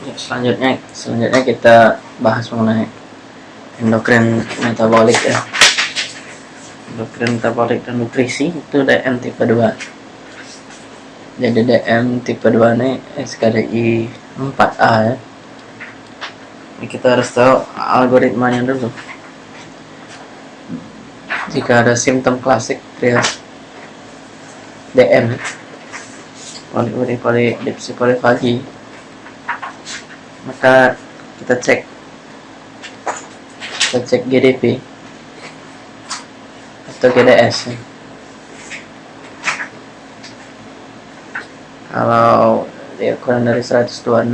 Ya, selanjutnya selanjutnya kita bahas mengenai endokrin metabolik ya. Endokrin metabolik dan nutrisi itu DM tipe 2 jadi DM tipe 2 ini SKDI 4A ya. Ini kita harus tahu algoritmanya dulu. Jika ada simptom klasik trias DM poli poli dipsi polifagi maka kita cek. Kita cek GDP atau GDS kalau dia kurang dari 126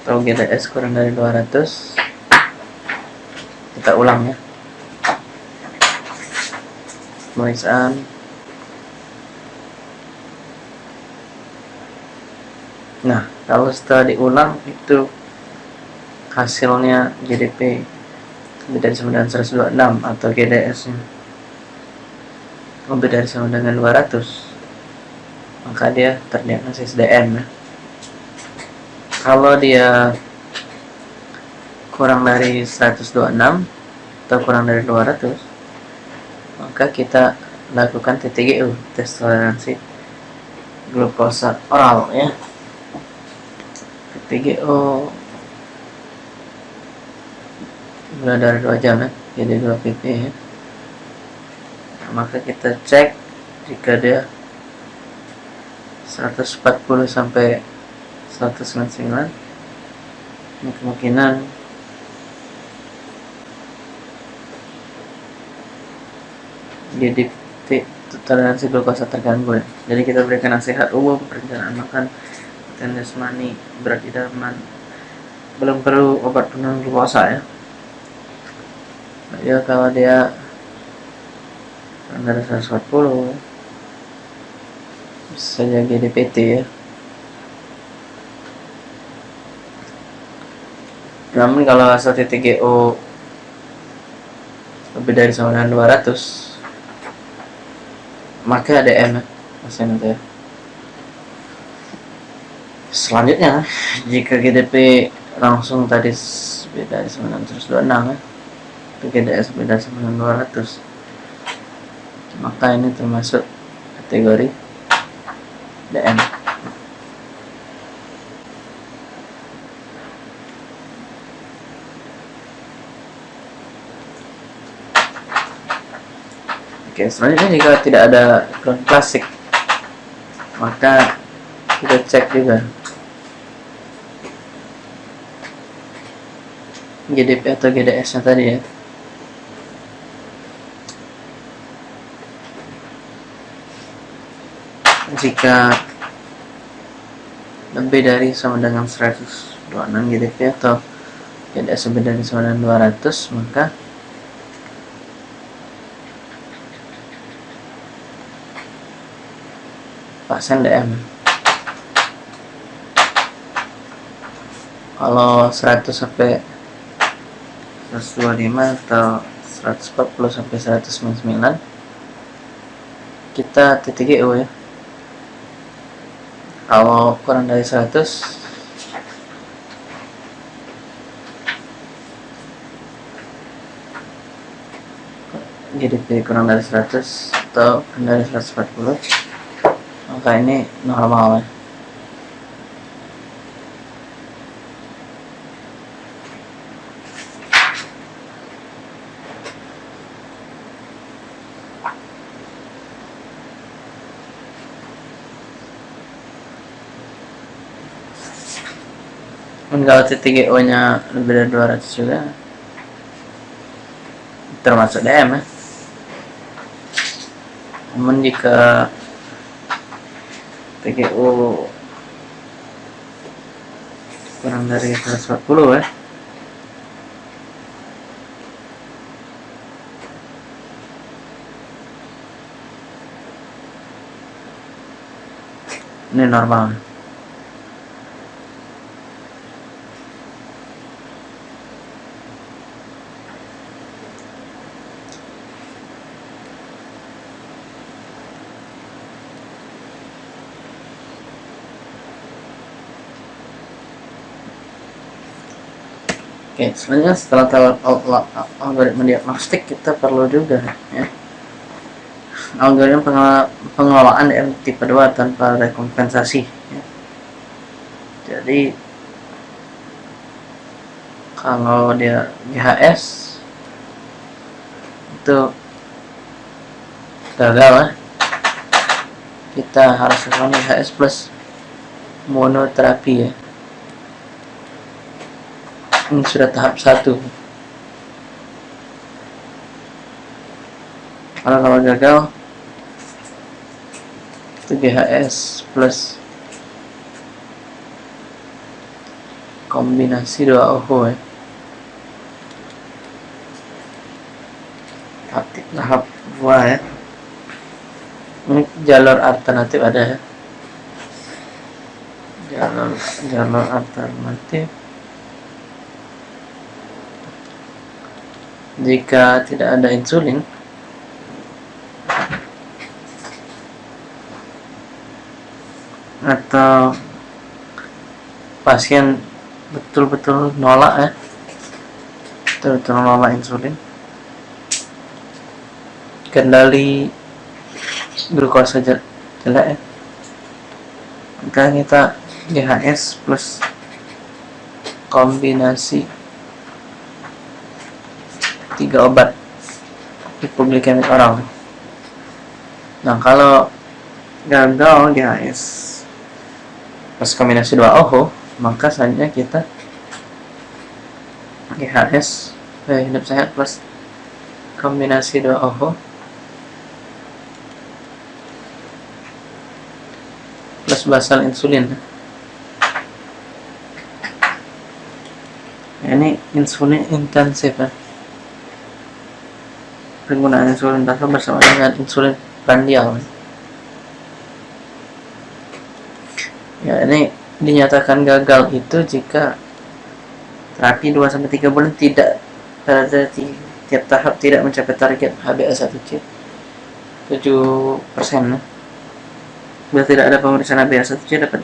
atau GDS kurang dari 200 kita ulang ya. Pemeriksaan nah kalau setelah diulang itu hasilnya GDP lebih dari sama dengan 126 atau GDS nya. Lebih dari sama dengan 200 maka dia terdiagnosis DM ya. kalau dia kurang dari 126 atau kurang dari 200 maka kita lakukan TTGU tes toleransi glukosa oral ya PGO gula darah 2 jam ya jadi 2 pp ya. Nah, maka kita cek jika dia 140 sampai 199 ini kemungkinan jadi toleransi glukosa terganggu ya. jadi kita berikan nasihat umum perencanaan makan dan jasmani. Berat idaman belum perlu obat penurun glukosa ya. Ya kalau dia dari 140 bisa jadi DPT ya. Namun kalau hasil TTGO lebih dari sama dengan 200 maka ADM ya pasien itu ya selanjutnya jika GDP langsung tadi beda 926 ya. GDS beda 9200 maka ini termasuk kategori DM Oke, selanjutnya jika tidak ada ground klasik, maka kita cek juga GDP atau GDS nya tadi ya. Jika lebih dari sama dengan 126 GDP atau GDS lebih dari sama dengan 200 maka pasien DM kalau 100 sampai 125 atau 140 sampai 199 kita titik GU ya. Kalau kurang dari 100 GDP kurang dari 100 atau kurang dari 140 maka ini normal ya kalau TTGO nya lebih dari 200 juga. Termasuk DM ya. Namun jika TGO kurang dari 140 ya ini normal Oke, selanjutnya setelah algoritma diagnostik kita perlu juga ya algoritma pengelolaan DM tipe 2 tanpa rekompensasi ya. jadi kalau dia GHS itu gagal lah kita harus lakukan GHS plus monoterapi ya. Ini sudah tahap satu. Kalau kalau gagal itu GHS plus kombinasi dua OHO ya tahap dua ya ini jalur alternatif ada ya jalur jalur alternatif. Jika tidak ada insulin atau pasien betul-betul nolak ya? Betul-betul nolak insulin. Kendali glukosa jelek ya? Maka kita GHS plus kombinasi tiga obat hipoglikemik oral nah kalau gagal GHS plus kombinasi dua OHO maka selanjutnya kita GHS eh, hidup sehat plus kombinasi dua OHO plus basal insulin. Ini insulin intensif ya. Penggunaan insulin basal bersama dengan insulin prandial ya ini dinyatakan gagal itu jika terapi 2-3 bulan tidak pada tiap tahap tidak mencapai target HbA1c 7% ya. bila tidak ada pemeriksaan HbA1c dapat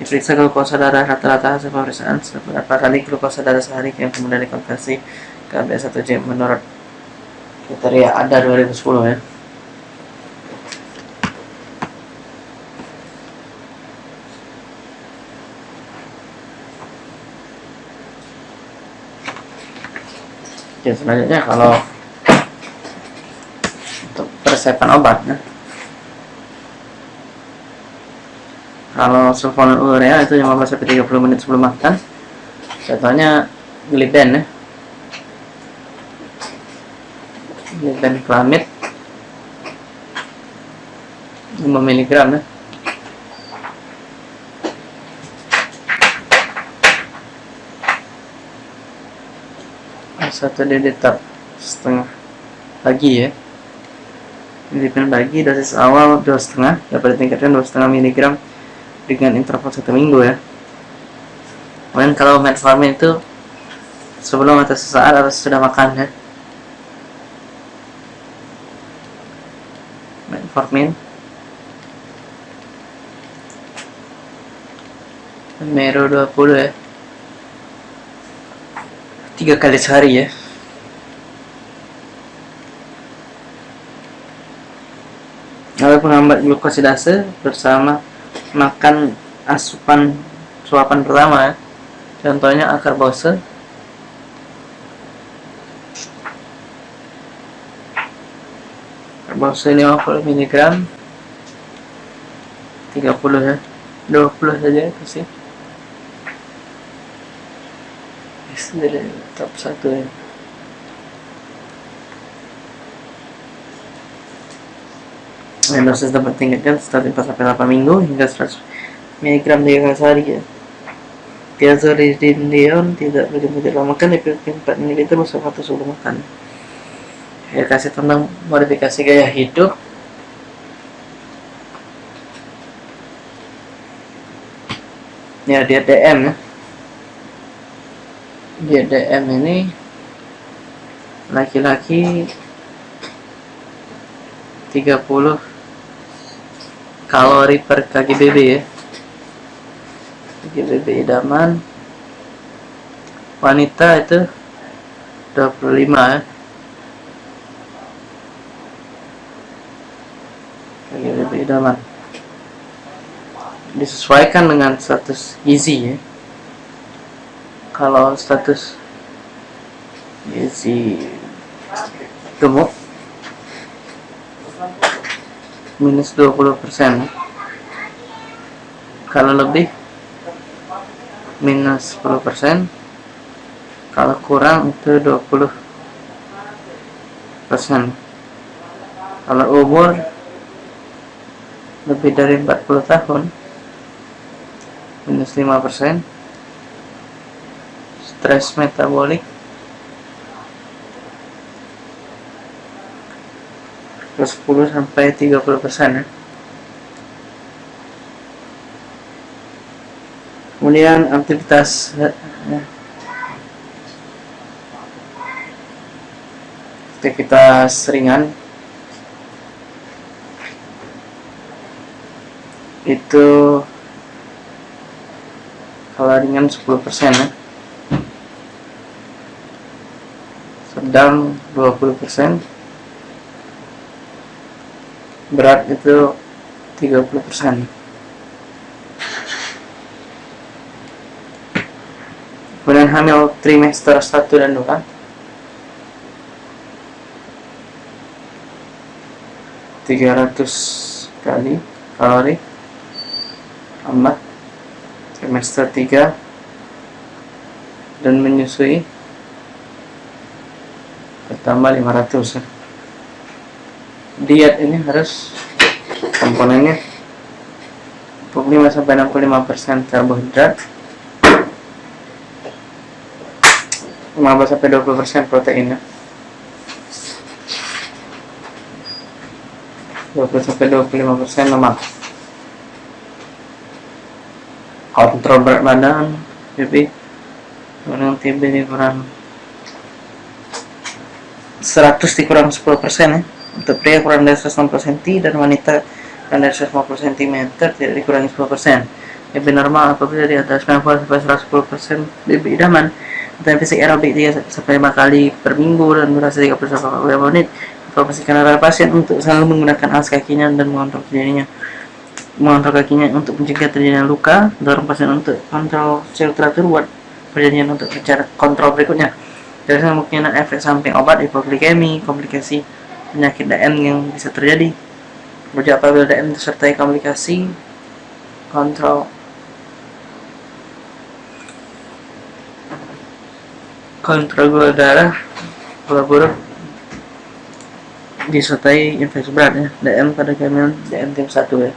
diperiksa glukosa darah rata-rata hasil pemeriksaan beberapa kali glukosa darah sehari yang kemudian dikonversi ke HbA1c menurut kriteria ada 2010 ya ya selanjutnya kalau untuk persiapan obat ya. kalau sulfonylurea itu 15 sampai 30 menit sebelum makan. Contohnya gliben ya. Clamid 5 mg ya satu dedetap setengah pagi ya. Dilipat pagi dosis awal dua setengah dapat ditingkatkan dua setengah miligram dengan interval satu minggu ya. Kemudian kalau metformin itu sebelum atau sesaat atau sudah makan ya. Metformin. Mero 20 ya tiga kali sehari ya. Lalu penghambat glukosidase bersama makan asupan suapan pertama. Ya contohnya akar bose bangsa 50 mg 30 ya. 20 saja itu dari top 1 ya dosis dapat tingkatkan setelah 4 sampai 8 minggu hingga 100 mg di sehari ya. Diazoridindion tidak begitu tidak makan di 4 ml bersama atau sebelum makan. Ya kasih tentang modifikasi gaya hidup. Ya dia DM ya dia DM ini laki-laki 30 kalori per KGBB ya. KGBB idaman. Wanita itu 25 ya. Lebih idaman. Disesuaikan dengan status gizi ya kalau status gizi gemuk minus 20% kalau lebih minus 10% kalau kurang itu 20% kalau umur lebih dari 40 tahun minus 5% stres metabolik ke 10 sampai 30 persen ya. Kemudian aktivitas ya, aktivitas ringan. Itu kalau ringan 10% ya sedang 20% berat itu 30% kemudian hamil trimester 1 dan 2 300 kali kalori. Tambah trimester 3 dan menyusui bertambah 500 ya. diet ini harus komponennya 45 sampai 65 persen karbohidrat 15 sampai 20 persen protein ya 20 sampai 25 persen lemak. Kontrol berat badan jadi orang TB kurang 100 dikurang 10 persen ya. Untuk pria kurang dari 160 cm dan wanita kurang dari 150 cm tidak dikurangi 10 persen. Lebih normal apabila di atas 90 sampai 110 persen lebih idaman. Dan fisik aerobik 3 sampai 5 kali per minggu dan durasi 30 sampai 40 menit. Informasikan para pasien untuk selalu menggunakan alas kakinya dan mengontrol dirinya. Mengontrol kakinya untuk mencegah terjadinya luka. Dorong pasien untuk kontrol secara teratur buat perjanjian untuk bicara kontrol berikutnya dari kemungkinan efek samping obat hipoglikemi komplikasi penyakit DM yang bisa terjadi. Berarti apabila DM disertai komplikasi kontrol. Kontrol gula darah gula buruk disertai infeksi berat ya DM pada kehamilan DM tim 1 ya